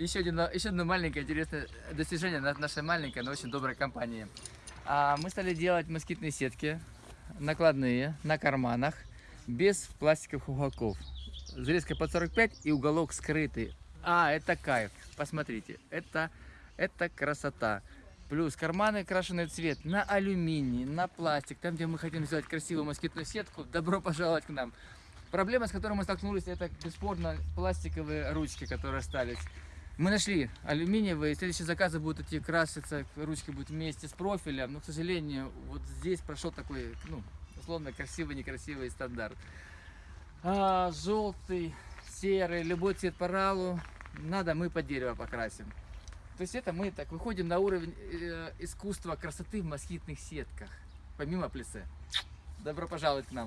еще, один, еще одно маленькое интересное достижение на- нашей маленькой, но очень доброй компании. А, мы стали делать москитные сетки, накладные, на карманах, без пластиковых уголков. Зарезка под 45 и уголок скрытый. А, это кайф. Посмотрите, это, это красота. Плюс карманы крашеный цвет на алюминий, на пластик. Там, где мы хотим сделать красивую москитную сетку, добро пожаловать к нам. Проблема, с которой мы столкнулись, это бесспорно пластиковые ручки, которые остались. Мы нашли алюминиевые, следующие заказы будут идти краситься, ручки будут вместе с профилем, но, к сожалению, вот здесь прошел такой, ну, условно, красивый, некрасивый стандарт. А, желтый, серый, любой цвет по ралу, надо, мы под дерево покрасим. То есть это мы так выходим на уровень э, искусства красоты в москитных сетках, помимо плесе. Добро пожаловать к нам.